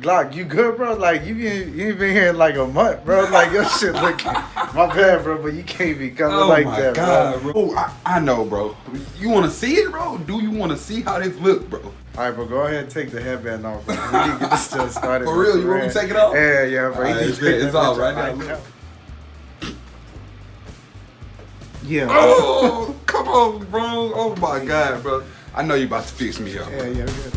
Glock, you good, bro? Like you been you ain't been here in like a month, bro. Like your shit looking. My bad, bro, but you can't be coming Oh like my that, god, bro. bro. Oh, I, I know, bro. You want to see it, bro? Do you want to see how this look, bro? All right, bro. Go ahead and take the headband off, bro. We need to get this stuff started. For real? You want me to take it off? Yeah, yeah, bro. All right, it's all right it's all right now. Look. Yeah. Oh, come on, bro. Oh my god, bro. I know you about to fix me up. Yeah, yeah, yeah.